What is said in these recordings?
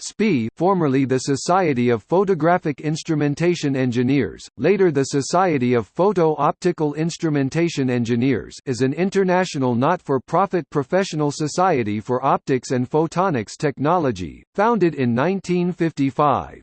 SPIE formerly the Society of Photographic Instrumentation Engineers, later the Society of Photo-Optical Instrumentation Engineers is an international not-for-profit professional society for optics and photonics technology, founded in 1955.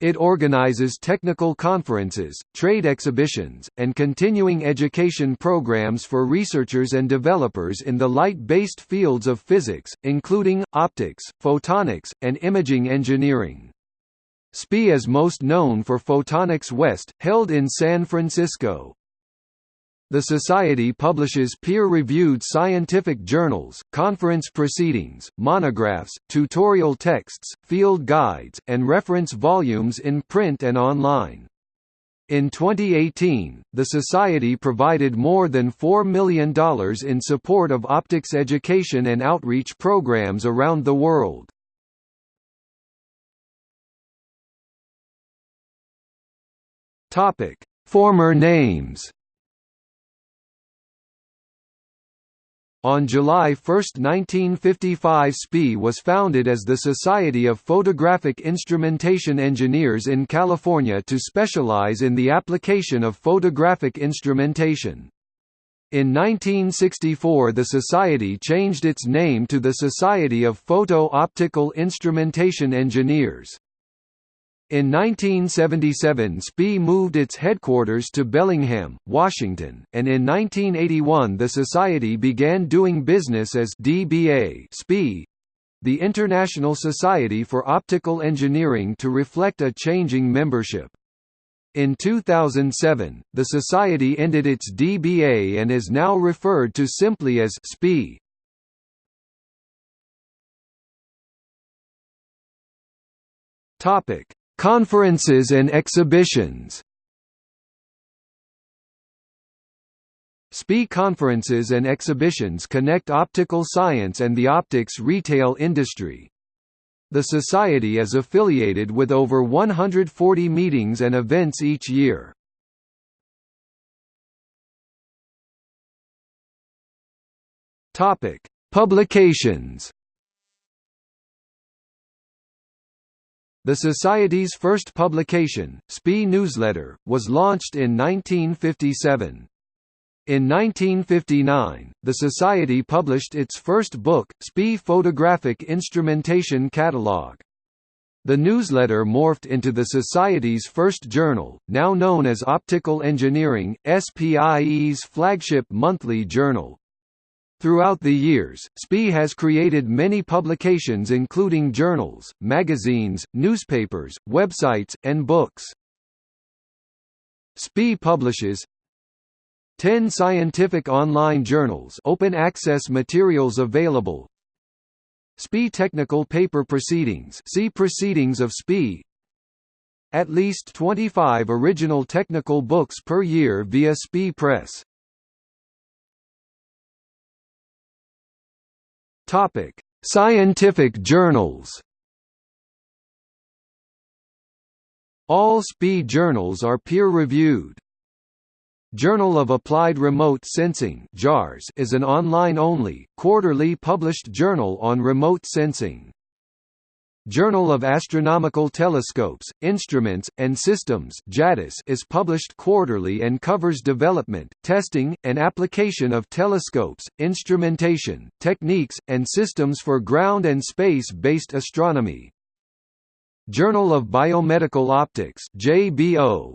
It organizes technical conferences, trade exhibitions, and continuing education programs for researchers and developers in the light-based fields of physics, including, optics, photonics, and imaging engineering. SPIE is most known for Photonics West, held in San Francisco. The Society publishes peer-reviewed scientific journals, conference proceedings, monographs, tutorial texts, field guides, and reference volumes in print and online. In 2018, the Society provided more than $4 million in support of optics education and outreach programs around the world. Former names On July 1, 1955 SPIE was founded as the Society of Photographic Instrumentation Engineers in California to specialize in the application of photographic instrumentation. In 1964 the Society changed its name to the Society of Photo-Optical Instrumentation Engineers. In 1977 SPIE moved its headquarters to Bellingham, Washington, and in 1981 the society began doing business as DBA SPIE, the International Society for Optical Engineering to reflect a changing membership. In 2007, the society ended its DBA and is now referred to simply as SPIE. Topic Conferences and exhibitions SPIE conferences and exhibitions connect optical science and the optics retail industry. The Society is affiliated with over 140 meetings and events each year. Publications The Society's first publication, SPIE Newsletter, was launched in 1957. In 1959, the Society published its first book, SPIE Photographic Instrumentation Catalog. The newsletter morphed into the Society's first journal, now known as Optical Engineering, SPIE's flagship monthly journal. Throughout the years, SPIE has created many publications including journals, magazines, newspapers, websites, and books. SPIE publishes 10 scientific online journals open access materials available. SPIE Technical Paper Proceedings see Proceedings of SPIE At least 25 original technical books per year via SPIE Press Topic: Scientific journals. All SPIE journals are peer-reviewed. Journal of Applied Remote Sensing is an online-only, quarterly published journal on remote sensing. Journal of Astronomical Telescopes, Instruments, and Systems is published quarterly and covers development, testing, and application of telescopes, instrumentation, techniques, and systems for ground and space-based astronomy. Journal of Biomedical Optics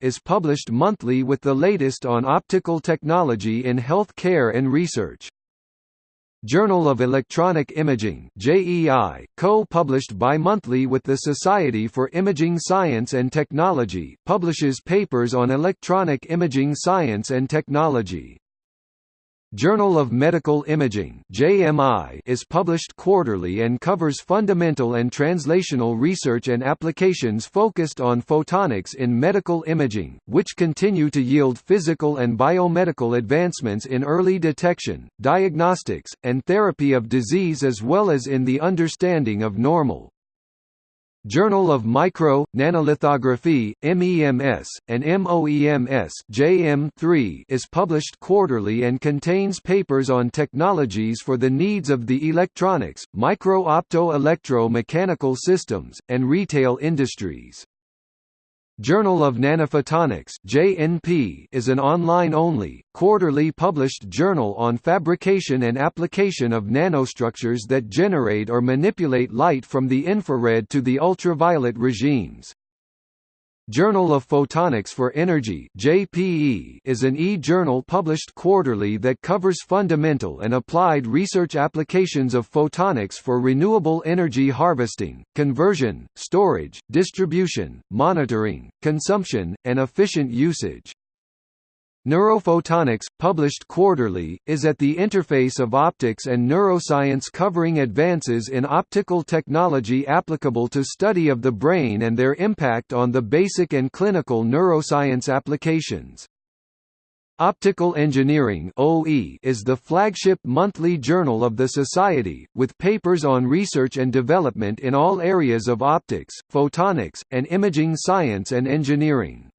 is published monthly with the latest on optical technology in health care and research. Journal of Electronic Imaging JEI, co-published bi-monthly with the Society for Imaging Science and Technology, publishes papers on electronic imaging science and technology. Journal of Medical Imaging (JMI) is published quarterly and covers fundamental and translational research and applications focused on photonics in medical imaging, which continue to yield physical and biomedical advancements in early detection, diagnostics, and therapy of disease as well as in the understanding of normal Journal of Micro, Nanolithography, MEMS, and MOEMS JM3 is published quarterly and contains papers on technologies for the needs of the electronics, micro-opto-electro-mechanical systems, and retail industries. Journal of Nanophotonics (JNP) is an online-only, quarterly published journal on fabrication and application of nanostructures that generate or manipulate light from the infrared to the ultraviolet regimes. Journal of Photonics for Energy JPE is an e-journal published quarterly that covers fundamental and applied research applications of photonics for renewable energy harvesting, conversion, storage, distribution, monitoring, consumption, and efficient usage. Neurophotonics, published quarterly, is at the interface of optics and neuroscience covering advances in optical technology applicable to study of the brain and their impact on the basic and clinical neuroscience applications. Optical Engineering is the flagship monthly journal of the Society, with papers on research and development in all areas of optics, photonics, and imaging science and engineering.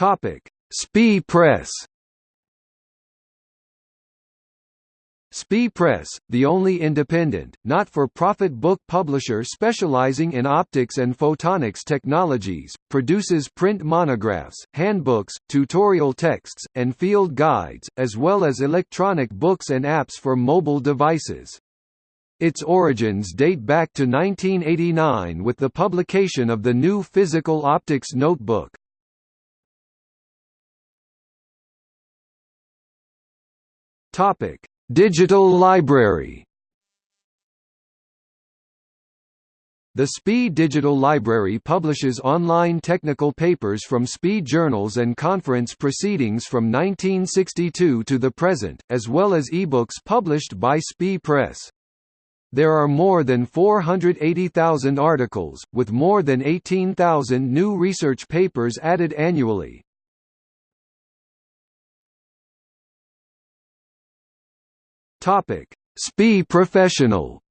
Topic: SPIE Press. SPIE Press, the only independent, not-for-profit book publisher specializing in optics and photonics technologies, produces print monographs, handbooks, tutorial texts, and field guides, as well as electronic books and apps for mobile devices. Its origins date back to 1989 with the publication of the new Physical Optics Notebook. Topic: Digital Library. The SPIE Digital Library publishes online technical papers from SPIE journals and conference proceedings from 1962 to the present, as well as ebooks published by SPIE Press. There are more than 480,000 articles, with more than 18,000 new research papers added annually. Topic: SPIE Professional.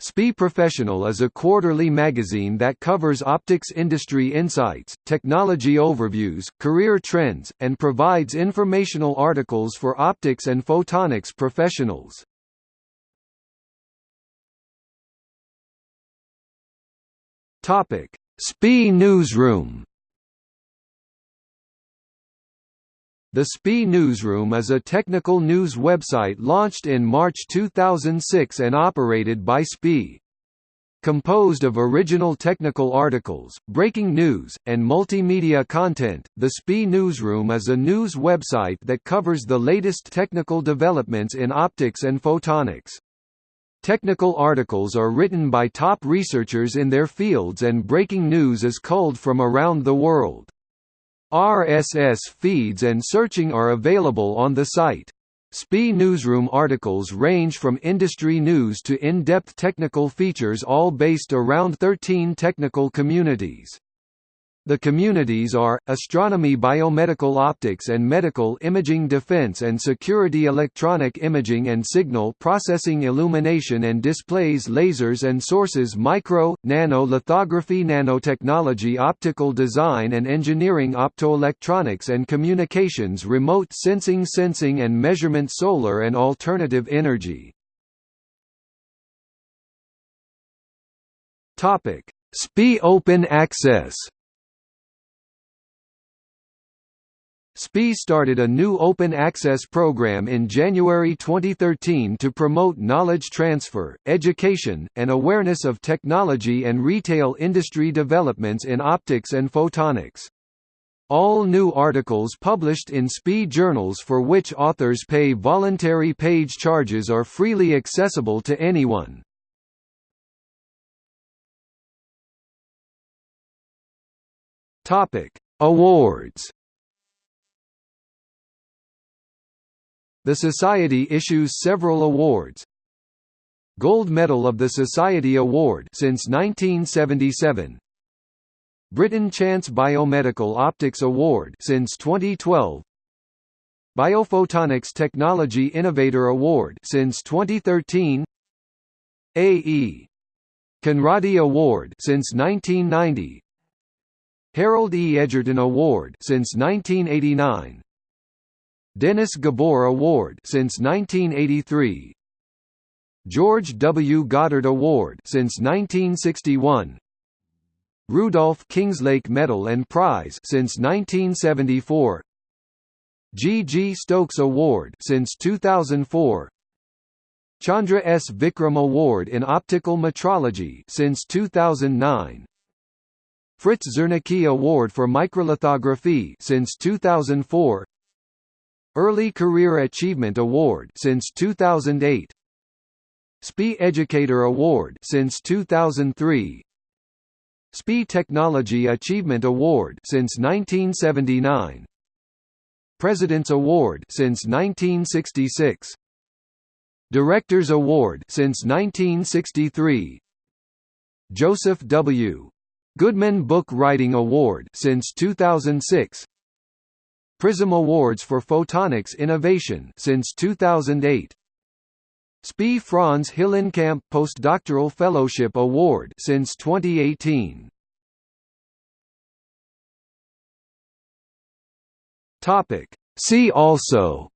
SPIE Professional is a quarterly magazine that covers optics industry insights, technology overviews, career trends, and provides informational articles for optics and photonics professionals. Topic: SPIE Newsroom. The SPIE Newsroom is a technical news website launched in March 2006 and operated by SPIE. Composed of original technical articles, breaking news, and multimedia content, the SPIE Newsroom is a news website that covers the latest technical developments in optics and photonics. Technical articles are written by top researchers in their fields and breaking news is culled from around the world. RSS feeds and searching are available on the site. SPIE Newsroom articles range from industry news to in-depth technical features all based around 13 technical communities. The communities are, astronomy biomedical optics and medical imaging defense and security electronic imaging and signal processing illumination and displays lasers and sources micro, nano lithography nanotechnology optical design and engineering optoelectronics and communications remote sensing sensing and measurement solar and alternative energy. SPIE Open Access SPIE started a new open access program in January 2013 to promote knowledge transfer, education, and awareness of technology and retail industry developments in optics and photonics. All new articles published in SPIE journals for which authors pay voluntary page charges are freely accessible to anyone. Awards The Society issues several awards. Gold Medal of the Society Award since 1977. Britton Chance Biomedical Optics Award since 2012. Biophotonics Technology Innovator Award since 2013 A.E. Conradi Award since 1990 Harold E. Edgerton Award since 1989 Dennis Gabor Award since 1983 George W. Goddard Award since 1961 Rudolf Kingslake Medal and Prize since 1974 G. G. Stokes Award since 2004 Chandra S. Vikram Award in Optical Metrology since 2009 Fritz Zernike Award for Microlithography since 2004 Early Career Achievement Award since 2008 SPIE Educator Award since 2003 SPIE Technology Achievement Award since 1979 President's Award since 1966 Director's Award since 1963 Joseph W. Goodman Book Writing Award since 2006 Prism Awards for Photonics Innovation since 2008 SPIE Franz Hillenkamp Postdoctoral Fellowship Award since 2018. Topic. See also.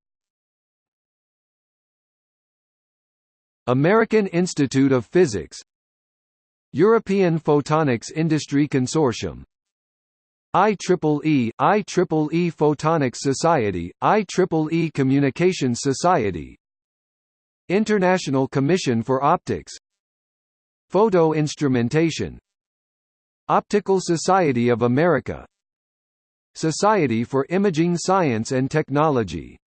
American Institute of Physics. European Photonics Industry Consortium IEEE, IEEE Photonics Society, IEEE Communications Society. International Commission for Optics. Photo Instrumentation. Optical Society of America. Society for Imaging Science and Technology